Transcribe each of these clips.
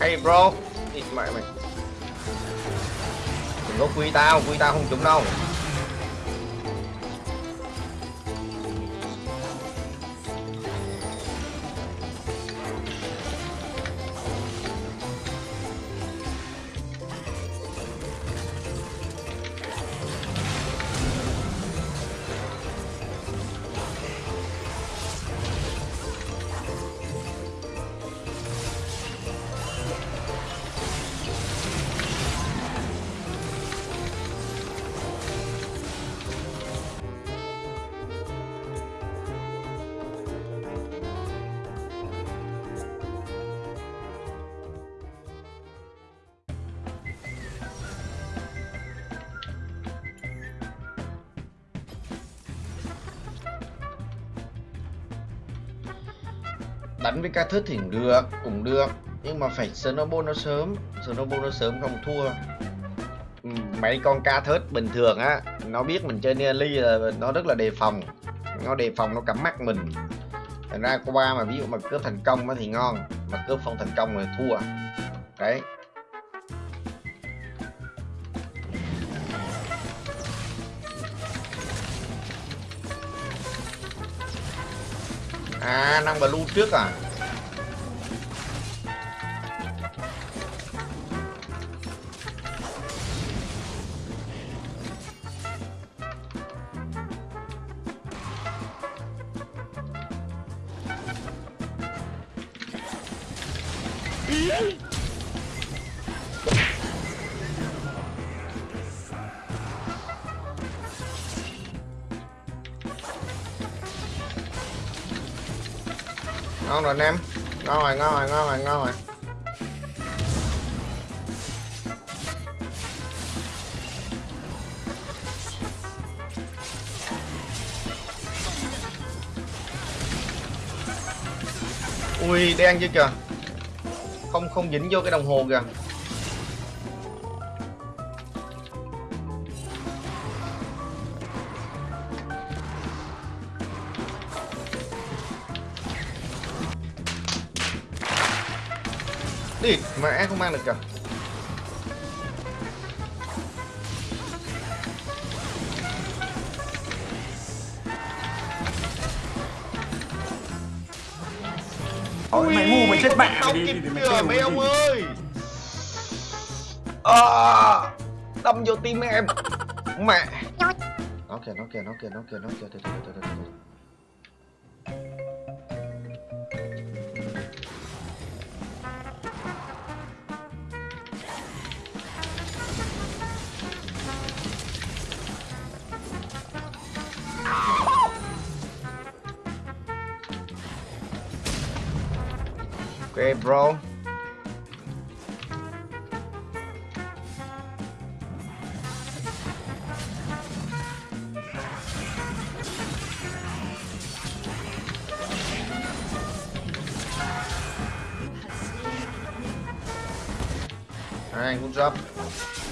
Hey bro. Địt mẹ mày. Đừng có quy tao, quy tao không trúng đâu. Đánh với ca thức thì được, cũng được. Nhưng mà phải snowball nó sớm. Snowball nó sớm không thua. Ừ, mấy con ca thớt bình thường á, nó biết mình chơi nearly là nó rất là đề phòng. Nó đề phòng, nó cắm mắt mình. Thành ra qua mà ví dụ mà cướp thành công thì ngon, mà cướp không thành công thì thua. Đấy. À năng blue trước à? Ừ. ngon rồi anh em. Ngon rồi ngon rồi ngon rồi ngon rồi. Ui, đen chứ kìa? Không không dính vô cái đồng hồ kìa. Đi mẹ không mang được kìa? Ôi, mày ngu mày chết mẹ. mày đi mày kìa trêu mấy ông ơi. À, đâm vô tim em. Mẹ. Nó kìa nó kìa nó kìa nó kìa nó kìa từ từ từ từ từ từ. Okay, bro. Alright, good job.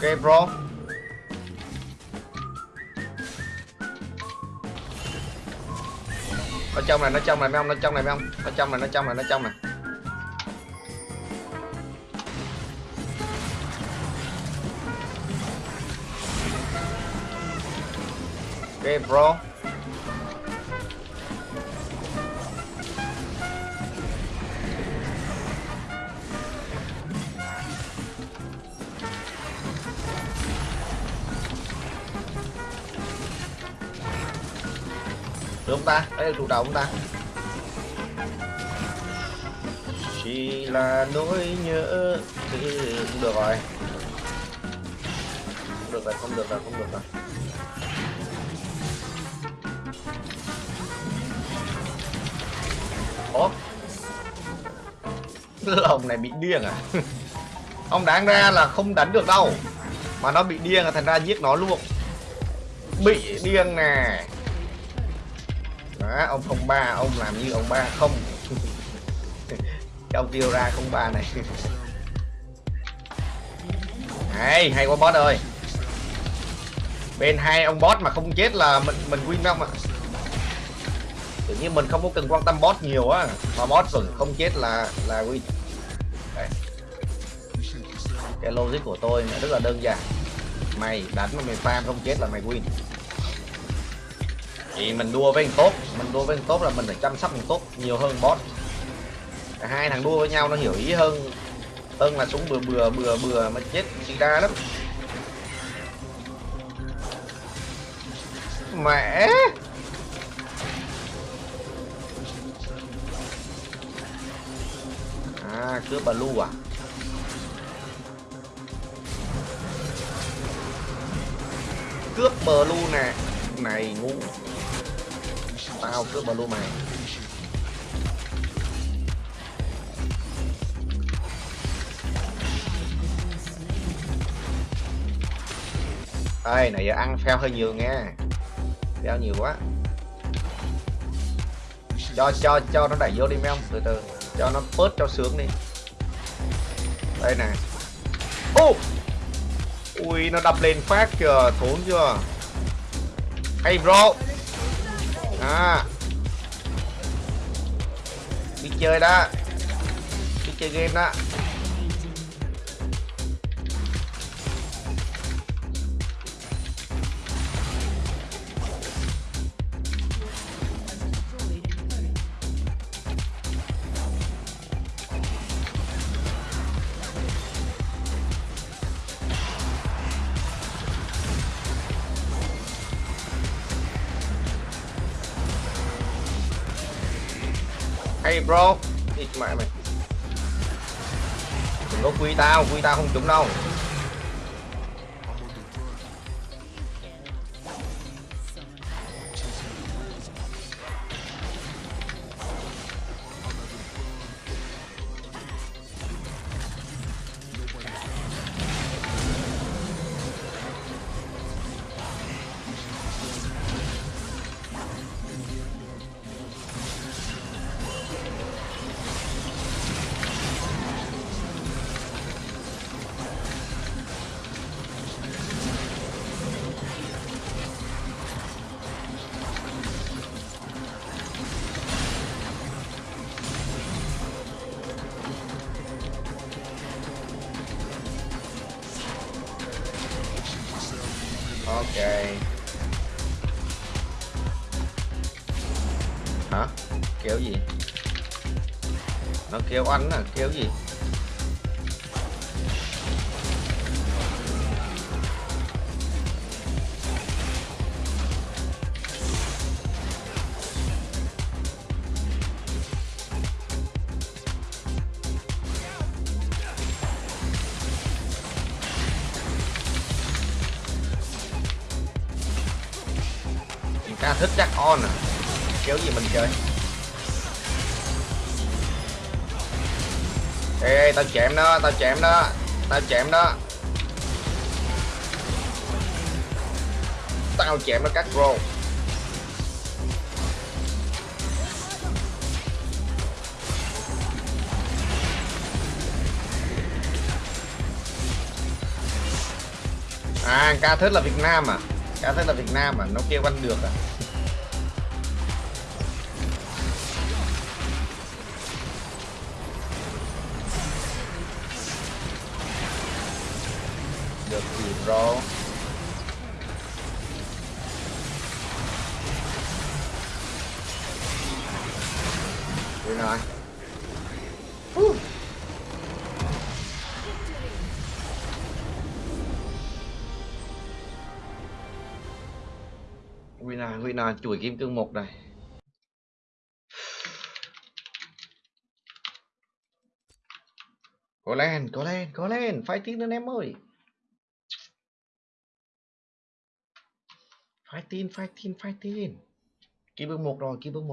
Okay, bro. Ở trong này, nó trong này mấy ông, nó trong này mấy ông. Nó trong này, nó trong này, nó trong này. Okay, bro. Được không ta? Đấy là trụ đầu không ta? Chỉ là nỗi nhớ Thì cũng được rồi Không được rồi, không được rồi, không được rồi Ủa? Lồng này bị điên à? Ông đáng ra là không đánh được đâu Mà nó bị điên là thành ra giết nó luôn Bị điên nè đó ông không ba, ông làm như ông ba không. Ông tiêu ra không ba này. Hay hay quá boss ơi. Bên hai ông boss mà không chết là mình mình win đâu mà. Tự nhiên mình không có cần quan tâm boss nhiều á. Mà boss vẫn không chết là là win. Đấy. cái logic của tôi là rất là đơn giản. Mày đánh mà mày farm không chết là mày win thì mình đua với thằng tốt. Mình đua với thằng tốt là mình phải chăm sóc thằng tốt nhiều hơn boss Cả hai thằng đua với nhau nó hiểu ý hơn. Hơn là súng bừa bừa bừa bừa mà chết chị ra lắm. Mẹ! À cướp bà lu à? Cướp bờ lu nè. Này, ngu tao, cướp bờ luôn mày. Ơi này giờ ăn phèo hơi nhiều nghe. Phèo nhiều quá. Cho cho cho nó đẩy vô đi mấy ông, từ từ. Cho nó bớt cho sướng đi. Đây nè. Ô! Ui, nó đập lên phát kìa, thốn chưa? Hey, bro. À đi chơi đó đi chơi game đó Hey bro. Đi mẹ mày. Đừng có quy tao, quy tao không trúng đâu. Ok Hả? Kéo gì? Nó kêu anh à, kéo gì? Ca thích chắc on à kéo gì mình chơi? Ê, ê tao chém đó tao chém đó tao chém đó. Tao chém nó cắt pro à ca thích là việt nam à? Cá thích là việt nam à nó kêu anh được à. Được gì bro Đi rồi Winner, winner chuỗi kim cương một này. Có lên, có lên, có lên, Phải tin lên em ơi. Phải tin, phải tin, phải tin. Kim cương một rồi, kim cương một